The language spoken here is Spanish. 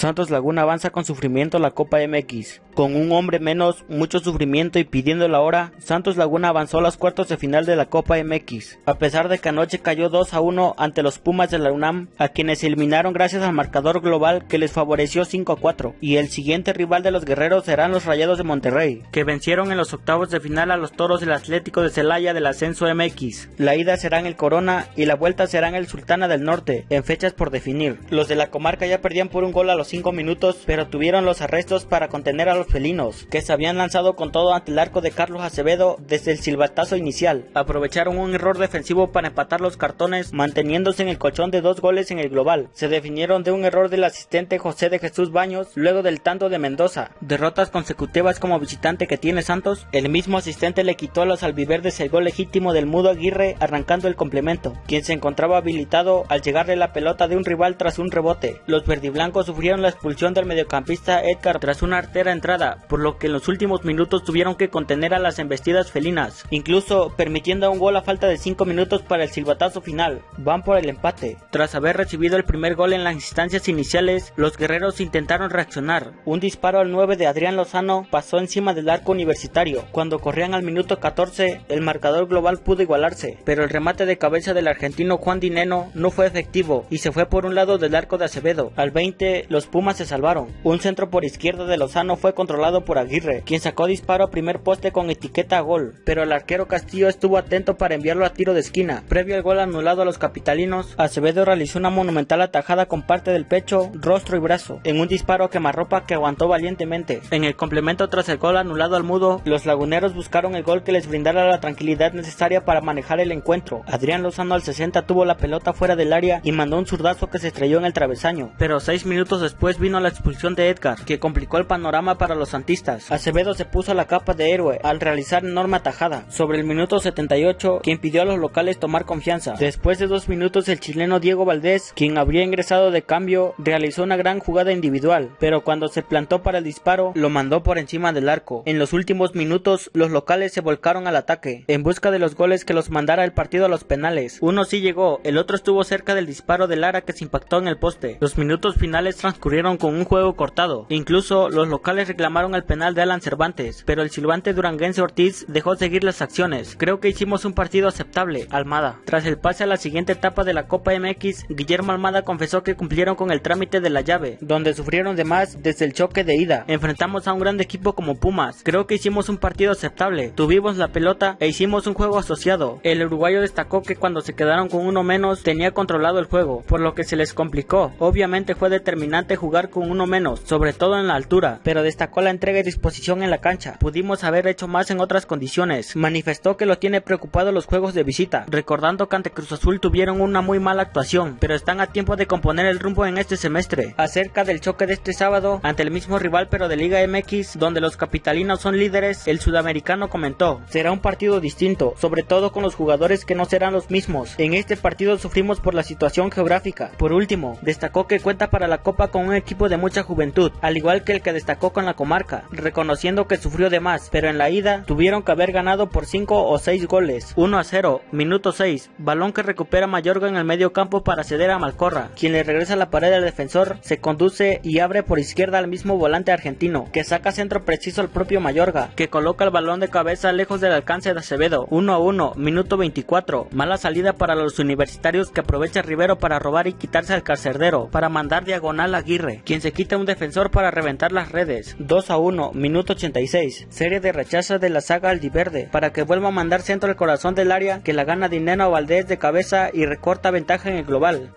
Santos Laguna avanza con sufrimiento la Copa MX. Con un hombre menos, mucho sufrimiento y pidiendo la hora, Santos Laguna avanzó a los cuartos de final de la Copa MX. A pesar de que anoche cayó 2 a 1 ante los Pumas de la UNAM, a quienes eliminaron gracias al marcador global que les favoreció 5 a 4. Y el siguiente rival de los guerreros serán los Rayados de Monterrey, que vencieron en los octavos de final a los Toros del Atlético de Celaya del Ascenso MX. La ida será en el Corona y la vuelta será en el Sultana del Norte, en fechas por definir. Los de la comarca ya perdían por un gol a los 5 minutos, pero tuvieron los arrestos para contener a los felinos, que se habían lanzado con todo ante el arco de Carlos Acevedo desde el silbatazo inicial. Aprovecharon un error defensivo para empatar los cartones, manteniéndose en el colchón de dos goles en el global. Se definieron de un error del asistente José de Jesús Baños, luego del tanto de Mendoza. Derrotas consecutivas como visitante que tiene Santos, el mismo asistente le quitó a los albiverdes el gol legítimo del Mudo Aguirre arrancando el complemento, quien se encontraba habilitado al llegarle la pelota de un rival tras un rebote. Los verdiblancos sufrieron la expulsión del mediocampista Edgar tras una artera entrada, por lo que en los últimos minutos tuvieron que contener a las embestidas felinas, incluso permitiendo un gol a falta de 5 minutos para el silbatazo final. Van por el empate. Tras haber recibido el primer gol en las instancias iniciales, los guerreros intentaron reaccionar. Un disparo al 9 de Adrián Lozano pasó encima del arco universitario. Cuando corrían al minuto 14, el marcador global pudo igualarse, pero el remate de cabeza del argentino Juan Dineno no fue efectivo y se fue por un lado del arco de Acevedo. Al 20, los Pumas se salvaron. Un centro por izquierda de Lozano fue controlado por Aguirre, quien sacó disparo a primer poste con etiqueta a gol, pero el arquero Castillo estuvo atento para enviarlo a tiro de esquina. Previo al gol anulado a los capitalinos, Acevedo realizó una monumental atajada con parte del pecho, rostro y brazo, en un disparo a quemarropa que aguantó valientemente. En el complemento tras el gol anulado al mudo, los laguneros buscaron el gol que les brindara la tranquilidad necesaria para manejar el encuentro. Adrián Lozano al 60 tuvo la pelota fuera del área y mandó un zurdazo que se estrelló en el travesaño, pero seis minutos después vino la expulsión de Edgar, que complicó el panorama para los santistas. Acevedo se puso la capa de héroe al realizar enorme atajada sobre el minuto 78 que impidió a los locales tomar confianza. Después de dos minutos el chileno Diego Valdés, quien habría ingresado de cambio, realizó una gran jugada individual, pero cuando se plantó para el disparo lo mandó por encima del arco. En los últimos minutos los locales se volcaron al ataque en busca de los goles que los mandara el partido a los penales. Uno sí llegó, el otro estuvo cerca del disparo de Lara que se impactó en el poste. Los minutos finales transcurrieron con un juego cortado. Incluso los locales reclamaron el penal de Alan Cervantes, pero el silbante duranguense Ortiz dejó seguir las acciones. Creo que hicimos un partido aceptable, Almada. Tras el pase a la siguiente etapa de la Copa MX, Guillermo Almada confesó que cumplieron con el trámite de la llave, donde sufrieron de más desde el choque de ida. Enfrentamos a un gran equipo como Pumas. Creo que hicimos un partido aceptable. Tuvimos la pelota e hicimos un juego asociado. El uruguayo destacó que cuando se quedaron con uno menos tenía controlado el juego, por lo que se les complicó. Obviamente fue determinante jugar con uno menos, sobre todo en la altura, pero destacó la entrega y disposición en la cancha. Pudimos haber hecho más en otras condiciones. Manifestó que lo tiene preocupado los juegos de visita, recordando que ante Cruz Azul tuvieron una muy mala actuación, pero están a tiempo de componer el rumbo en este semestre. Acerca del choque de este sábado ante el mismo rival pero de Liga MX, donde los capitalinos son líderes, el sudamericano comentó, será un partido distinto, sobre todo con los jugadores que no serán los mismos. En este partido sufrimos por la situación geográfica. Por último, destacó que cuenta para la Copa un equipo de mucha juventud, al igual que el que destacó con la comarca, reconociendo que sufrió de más, pero en la ida tuvieron que haber ganado por 5 o 6 goles. 1 a 0, minuto 6, balón que recupera Mayorga en el medio campo para ceder a Malcorra, quien le regresa la pared al defensor, se conduce y abre por izquierda al mismo volante argentino, que saca centro preciso al propio Mayorga, que coloca el balón de cabeza lejos del alcance de Acevedo. 1 a 1, minuto 24, mala salida para los universitarios que aprovecha Rivero para robar y quitarse al carcerdero, para mandar diagonal a Aguirre, quien se quita un defensor para reventar las redes. 2 a 1, minuto 86, serie de rechazos de la saga Aldiverde, para que vuelva a mandar centro al corazón del área, que la gana Dineno Valdés de cabeza y recorta ventaja en el global.